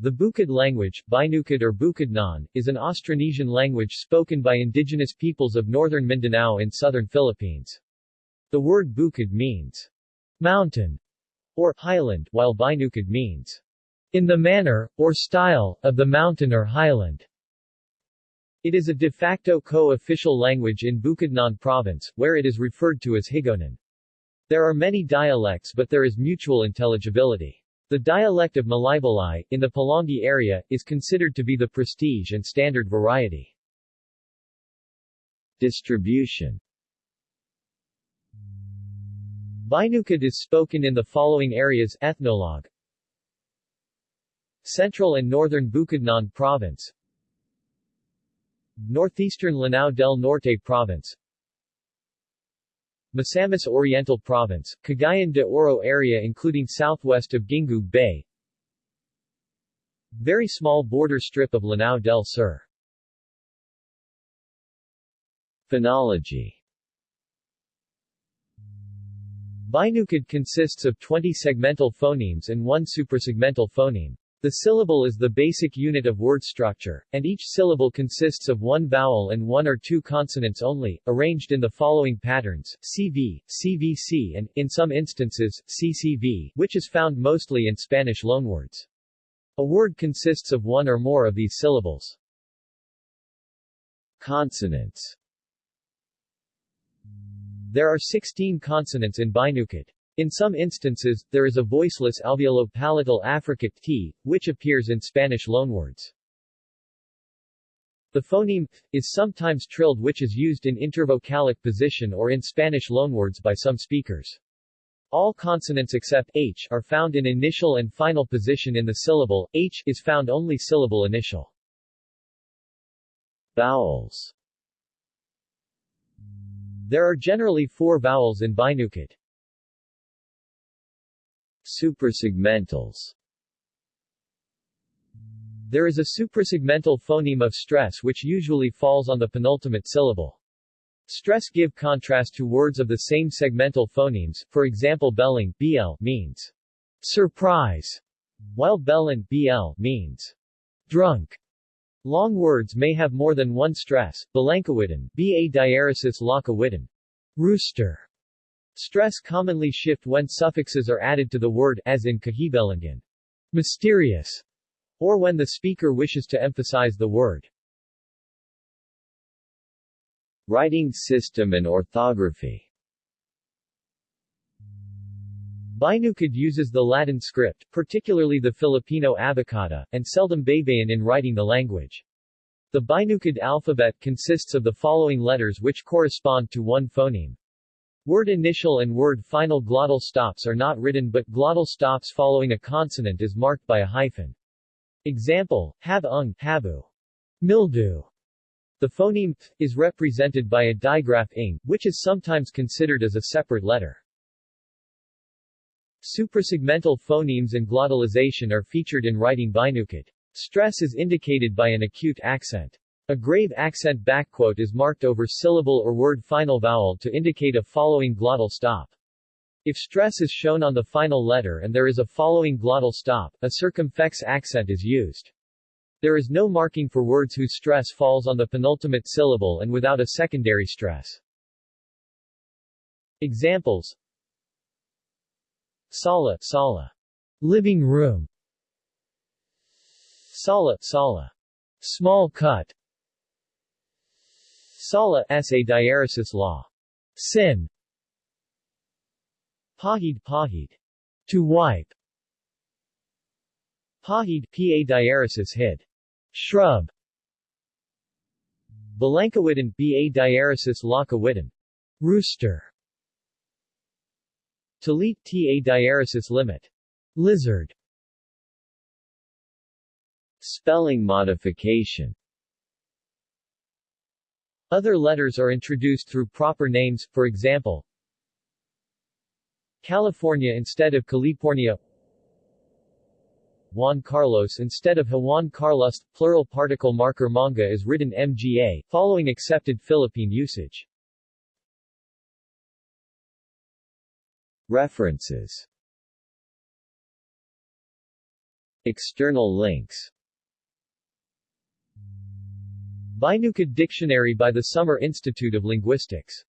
The Bukid language, Binukid or Bukidnon, is an Austronesian language spoken by indigenous peoples of northern Mindanao in southern Philippines. The word Bukid means mountain or highland, while Binukid means in the manner, or style, of the mountain or highland. It is a de facto co-official language in Bukidnon province, where it is referred to as Higaonon. There are many dialects but there is mutual intelligibility. The dialect of Malaybalay, in the Pulangi area, is considered to be the prestige and standard variety. Distribution Binukid is spoken in the following areas Ethnologue Central and Northern Bukidnon Province Northeastern Lanao del Norte Province Misamis Oriental Province, Cagayan de Oro area including southwest of Gingoog Bay. Very small border strip of Lanao del Sur. Phonology. Binukid consists of 20 segmental phonemes and one suprasegmental phoneme. The syllable is the basic unit of word structure, and each syllable consists of one vowel and one or two consonants only, arranged in the following patterns, CV, CVC and, in some instances, CCV, which is found mostly in Spanish loanwords. A word consists of one or more of these syllables. Consonants There are 16 consonants in Binukid. In some instances, there is a voiceless alveolo-palatal affricate t, which appears in Spanish loanwords. The phoneme is sometimes trilled which is used in intervocalic position or in Spanish loanwords by some speakers. All consonants except h are found in initial and final position in the syllable, h is found only syllable initial. Vowels There are generally four vowels in Binukid. Suprasegmentals There is a suprasegmental phoneme of stress which usually falls on the penultimate syllable. Stress give contrast to words of the same segmental phonemes, for example belling BL means surprise, while bellin BL means drunk. Long words may have more than one stress, Balangkawitan, Ba diaresis lakawitan, rooster, Stress commonly shift when suffixes are added to the word as in kahibelangan, mysterious, or when the speaker wishes to emphasize the word. Writing system and orthography Binukid uses the Latin script, particularly the Filipino abacada, and seldom Baybayin in writing the language. The Binukid alphabet consists of the following letters which correspond to one phoneme. Word initial and word final glottal stops are not written but glottal stops following a consonant is marked by a hyphen. Example, have ung, habu. Mildew. The phoneme th is represented by a digraph ing, which is sometimes considered as a separate letter. Suprasegmental phonemes and glottalization are featured in writing Binukid. Stress is indicated by an acute accent. A grave accent backquote is marked over syllable or word final vowel to indicate a following glottal stop. If stress is shown on the final letter and there is a following glottal stop, a circumflex accent is used. There is no marking for words whose stress falls on the penultimate syllable and without a secondary stress. Examples Sala, sala. Living room. Sala, sala. Small cut. Sala sa diaresis law. Sin. Pahid pahid. To wipe. Pahid pa diaresis hid. Shrub. Balangkawitan ba diaresis lakawitan. Rooster. Talit ta diaresis limit. Lizard. Spelling modification other letters are introduced through proper names, for example, California instead of California Juan Carlos instead of Juan Carlos, plural particle marker manga is written mga, following accepted Philippine usage. References External links Binukid Dictionary by the Summer Institute of Linguistics